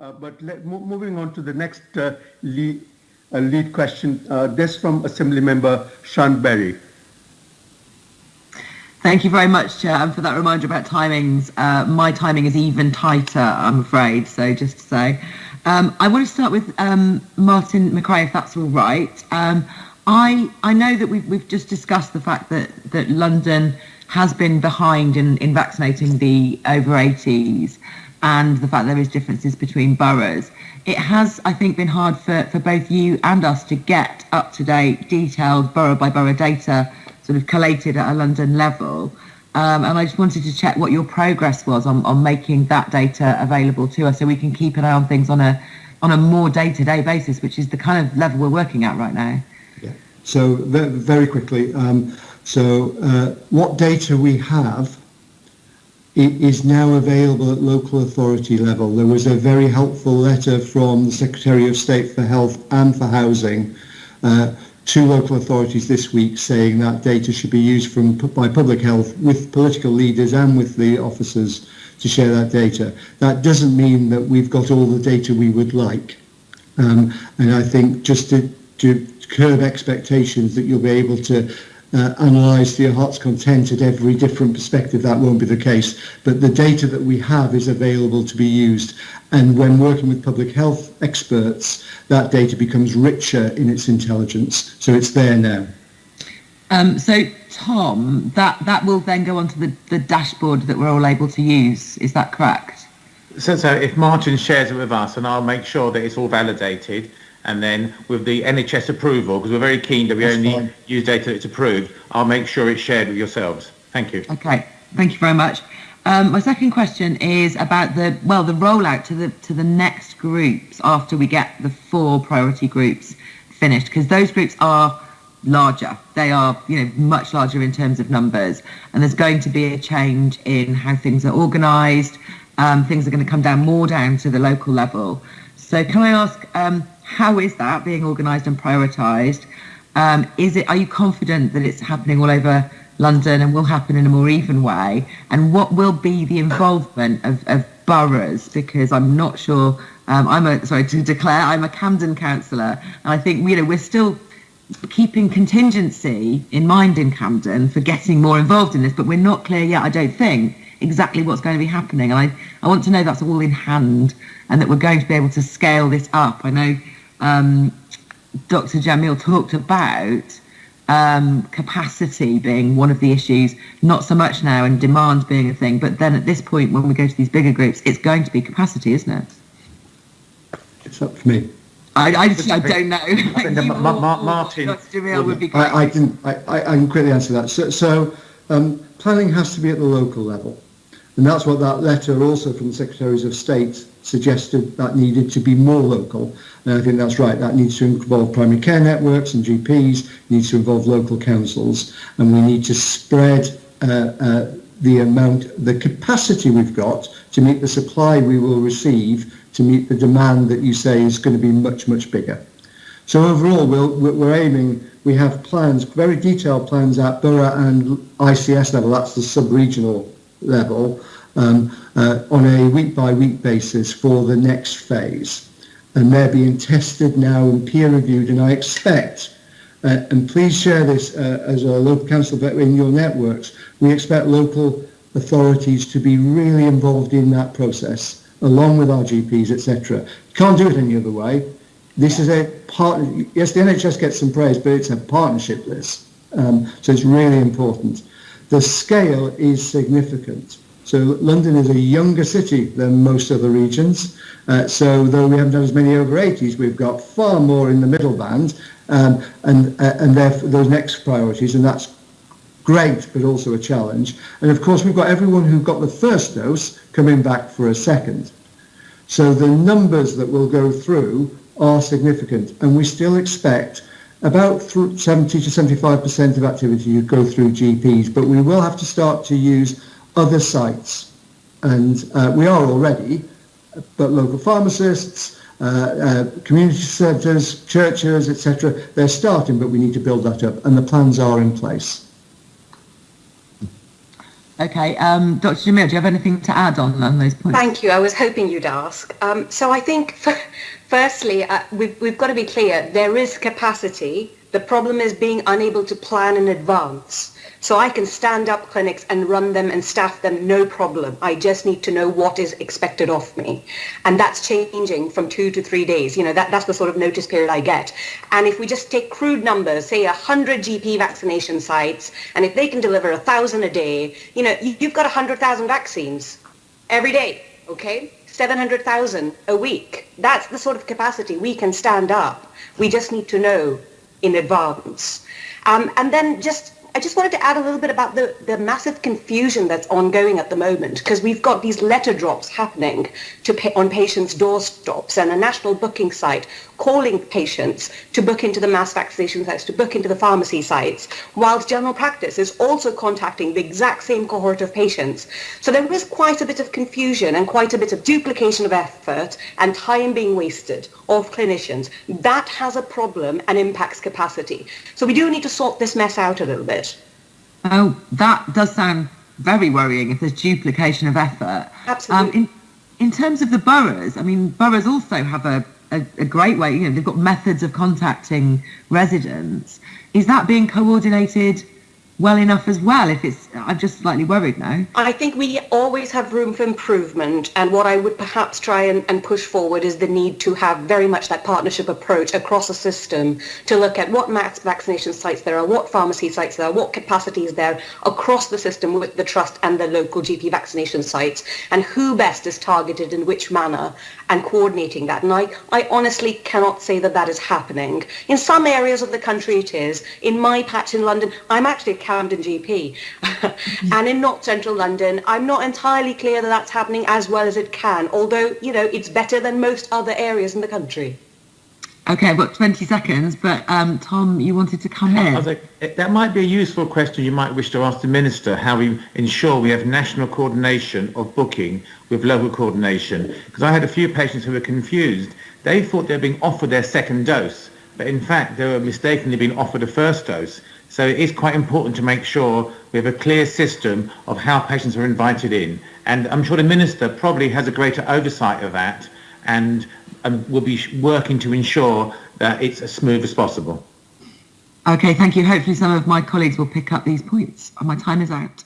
Uh, but let, moving on to the next uh, lead, uh, lead, question, this from Assembly Member Sian Berry. Thank you very much, Chair, and for that reminder about timings. Uh, my timing is even tighter, I'm afraid, so just to say. Um, I want to start with um, Martin Machray, if that's all right. Um, I, I know that we've, we've just discussed the fact that, that London has been behind in, in vaccinating the over 80s and the fact there is differences between boroughs. It has, I think, been hard for, for both you and us to get up-to-date, detailed borough by borough data sort of collated at a London level. Um, and I just wanted to check what your progress was on, on making that data available to us so we can keep an eye on things on a on a more day-to-day basis, which is the kind of level we're working at right now. Yeah. So very quickly, um, so uh, what data we have it is now available at local authority level. There was a very helpful letter from the Secretary of State for Health and for Housing uh, to local authorities this week saying that data should be used from by public health with political leaders and with the officers to share that data. That doesn't mean that we've got all the data we would like. Um, and I think just to, to curb expectations that you'll be able to uh, analyse to your heart's content at every different perspective, that won't be the case. But the data that we have is available to be used. And when working with public health experts, that data becomes richer in its intelligence. So it's there now. Um, so, Tom, that, that will then go onto the, the dashboard that we're all able to use. Is that correct? So, so if Martin shares it with us, and I'll make sure that it's all validated, and then with the NHS approval, because we're very keen that we That's only fine. use data that's approved, I'll make sure it's shared with yourselves. Thank you. Okay, thank you very much. Um, my second question is about the well the rollout to the to the next groups after we get the four priority groups finished because those groups are larger. They are you know much larger in terms of numbers, and there's going to be a change in how things are organised. Um, things are going to come down more down to the local level. So can I ask um, how is that being organised and prioritised? Um, is it? Are you confident that it's happening all over? London and will happen in a more even way? And what will be the involvement of, of boroughs? Because I'm not sure. Um, I'm a sorry to declare I'm a Camden councillor, and I think you know we're still keeping contingency in mind in Camden for getting more involved in this, but we're not clear yet. I don't think exactly what's going to be happening, and I I want to know that's all in hand and that we're going to be able to scale this up. I know um, Dr. Jameel talked about um, capacity being one of the issues, not so much now, and demand being a thing. But then at this point, when we go to these bigger groups, it's going to be capacity, isn't it? It's up to me. I, I, I don't know. I Ma- Ma- Martin, would be I, I, can I, I can quickly answer that. So, so um, planning has to be at the local level, and that's what that letter also from the secretaries of state suggested that needed to be more local. And I think that's right. That needs to involve primary care networks and GPs, needs to involve local councils, and we need to spread uh, uh, the amount, the capacity we've got to meet the supply we will receive to meet the demand that you say is going to be much, much bigger. So overall, we'll, we're aiming, we have plans, very detailed plans at borough and ICS level, that's the sub-regional level, um, uh, on a week-by-week basis for the next phase. And they're being tested now and peer-reviewed, and I expect, uh, and please share this uh, as a local council but in your networks, we expect local authorities to be really involved in that process, along with our GPs, etc. Can't do it any other way. This is a part. Yes, the NHS gets some praise, but it's a partnership list, um, so it's really important. The scale is significant. So London is a younger city than most other regions. Uh, so though we haven't done as many over 80s, we've got far more in the middle band um, and, uh, and therefore those next priorities, and that's great, but also a challenge. And of course, we've got everyone who got the first dose coming back for a second. So the numbers that will go through are significant, and we still expect about 70 to 75% of activity to go through GPs, but we will have to start to use other sites. And uh, we are already, but local pharmacists, uh, uh, community centres, churches, etc., they're starting, but we need to build that up, and the plans are in place. Okay, um, Dr. Jameel, do you have anything to add on, on those points? Thank you. I was hoping you'd ask. Um, so I think, firstly, uh, we've, we've got to be clear. There is capacity. The problem is being unable to plan in advance. So I can stand up clinics and run them and staff them, no problem. I just need to know what is expected of me. And that's changing from two to three days. You know, that, that's the sort of notice period I get. And if we just take crude numbers, say 100 GP vaccination sites, and if they can deliver a 1,000 a day, you know, you've got 100,000 vaccines every day, okay? 700,000 a week. That's the sort of capacity we can stand up. We just need to know in advance. Um, and then just I just wanted to add a little bit about the, the massive confusion that's ongoing at the moment because we've got these letter drops happening to on patients' doorsteps and a national booking site calling patients to book into the mass vaccination sites, to book into the pharmacy sites, whilst general practice is also contacting the exact same cohort of patients. So there is quite a bit of confusion and quite a bit of duplication of effort and time being wasted of clinicians. That has a problem and impacts capacity. So we do need to sort this mess out a little bit. Oh, that does sound very worrying if there's duplication of effort. Absolutely. Um, in, in terms of the boroughs, I mean, boroughs also have a, a, a, great way, you know, they've got methods of contacting residents. Is that being coordinated well enough as well if it's i'm just slightly worried now. I think we always have room for improvement and what i would perhaps try and, and, push forward is the need to have very much that partnership approach across a system to look at what mass vaccination sites there are what pharmacy sites there are what capacity is there across the system with the trust and the local gp vaccination sites and who best is targeted in which manner and coordinating that. And i, I honestly cannot say that that is happening. In some areas of the country it is. In my patch in london i'm actually Camden GP. and in not central London, I'm not entirely clear that that's happening as well as it can, although, you know, it's better than most other areas in the country. Okay, I've got 20 seconds, but um, Tom, you wanted to come in. Like, that might be a useful question you might wish to ask the Minister, how we ensure we have national coordination of booking with local coordination. Because I had a few patients who were confused. They thought they were being offered their second dose, but in fact they were mistakenly being offered a first dose. So it is quite important to make sure we have a clear system of how patients are invited in. And I'm sure the Minister probably has a greater oversight of that and um, will be working to ensure that it's as smooth as possible. Okay, thank you. Hopefully some of my colleagues will pick up these points. My time is out.